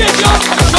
Get your